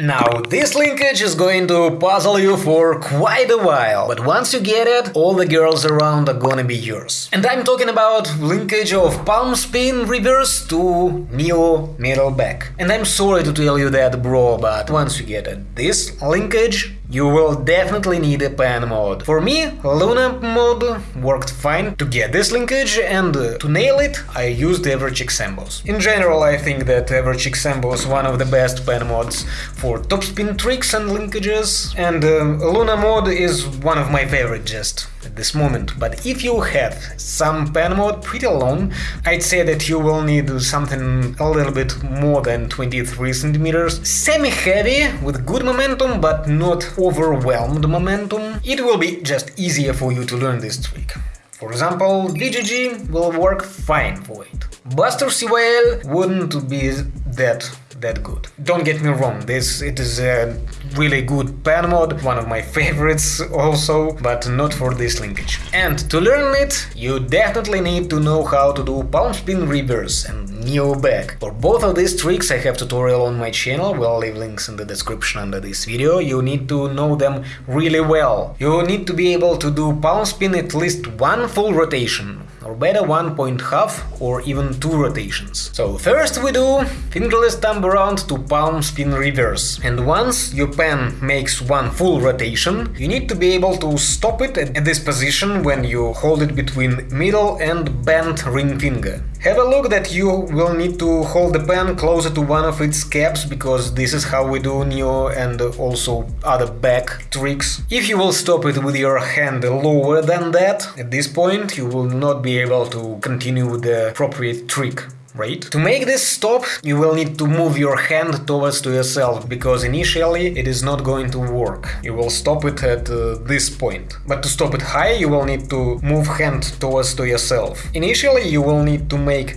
Now, this linkage is going to puzzle you for quite a while, but once you get it, all the girls around are gonna be yours. And I'm talking about linkage of palm spin reverse to neo middle back. And I'm sorry to tell you that, bro, but once you get it, this linkage you will definitely need a pen mod. For me, Luna mod worked fine to get this linkage and to nail it I used Average Examples. In general I think that Average Examples one of the best pen mods for topspin tricks and linkages and uh, Luna mod is one of my favorite just at this moment, but if you have some pen mod pretty long, I'd say that you will need something a little bit more than 23 centimeters, semi-heavy, with good momentum but not overwhelmed momentum. It will be just easier for you to learn this trick. For example, VGG will work fine for it. Buster CYL wouldn't be that that good. Don't get me wrong, this it is a really good pen mod, one of my favorites also, but not for this linkage. And to learn it, you definitely need to know how to do palm spin reverse and neo back. For both of these tricks I have tutorial on my channel, we'll leave links in the description under this video, you need to know them really well. You need to be able to do palm spin at least one full rotation, or better one point half or even two rotations. So first we do fingerless thumb around to palm spin reverse. And once your pen makes one full rotation, you need to be able to stop it at this position when you hold it between middle and bent ring finger. Have a look that you will need to hold the pen closer to one of its caps, because this is how we do Neo and also other back tricks. If you will stop it with your hand lower than that, at this point you will not be able to continue with the appropriate trick right? To make this stop, you will need to move your hand towards to yourself, because initially it is not going to work. You will stop it at uh, this point. But to stop it high, you will need to move hand towards to yourself. Initially, you will need to make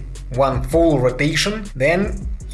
one full rotation, then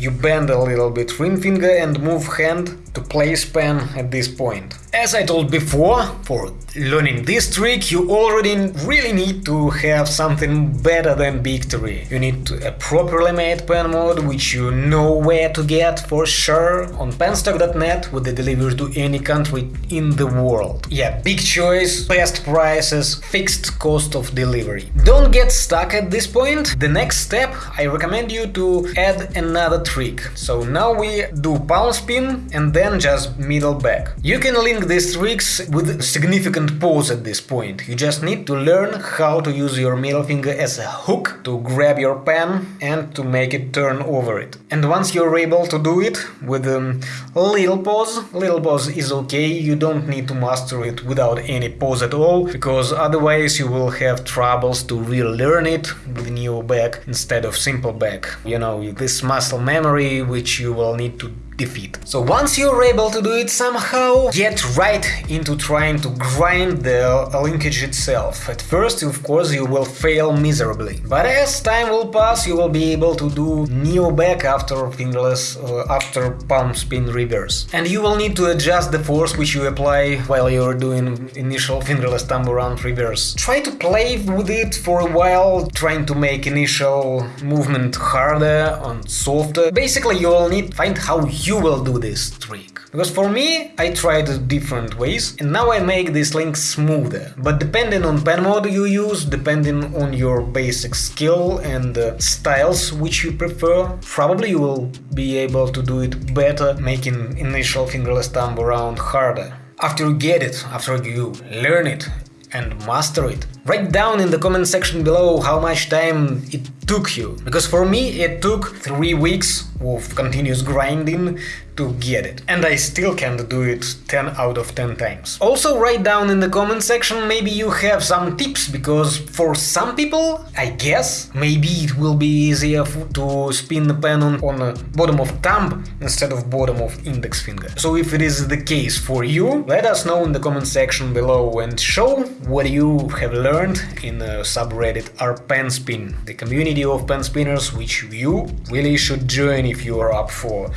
you bend a little bit ring finger and move hand to play pen at this point. As I told before, for learning this trick you already really need to have something better than Victory. You need a properly made pen mod, which you know where to get for sure on penstock.net with the delivery to any country in the world. Yeah, big choice, best prices, fixed cost of delivery. Don't get stuck at this point. The next step, I recommend you to add another trick. So now we do palm spin and then just middle back. You can link these tricks with significant pause at this point. You just need to learn how to use your middle finger as a hook to grab your pen and to make it turn over it. And once you're able to do it with a little pause, little pause is okay, you don't need to master it without any pause at all, because otherwise you will have troubles to relearn it with neo back instead of simple back. You know, this muscle memory which you will need to defeat. So once you're able to do it somehow, get right into trying to grind the linkage itself. At first, of course, you will fail miserably, but as time will pass, you will be able to do neo back after fingerless, uh, after palm spin reverse. And you will need to adjust the force which you apply while you're doing initial fingerless thumb around reverse. Try to play with it for a while, trying to make initial movement harder and softer. Basically, you will need find how you you will do this trick. Because for me, I tried different ways and now I make this link smoother. But depending on pen mode you use, depending on your basic skill and uh, styles which you prefer, probably you will be able to do it better, making initial fingerless thumb around harder. After you get it, after you learn it and master it, write down in the comment section below how much time it took you. Because for me it took 3 weeks of continuous grinding to get it. And I still can't do it 10 out of 10 times. Also write down in the comment section maybe you have some tips, because for some people, I guess, maybe it will be easier to spin the pen on, on the bottom of thumb instead of bottom of index finger. So if it is the case for you, let us know in the comment section below and show what you have learned in the subreddit rpenspin, the community of pen spinners which you really should join if you are up for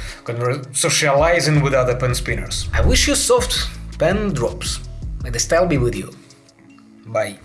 socializing with other pen spinners. I wish you soft pen drops. May the style be with you. Bye.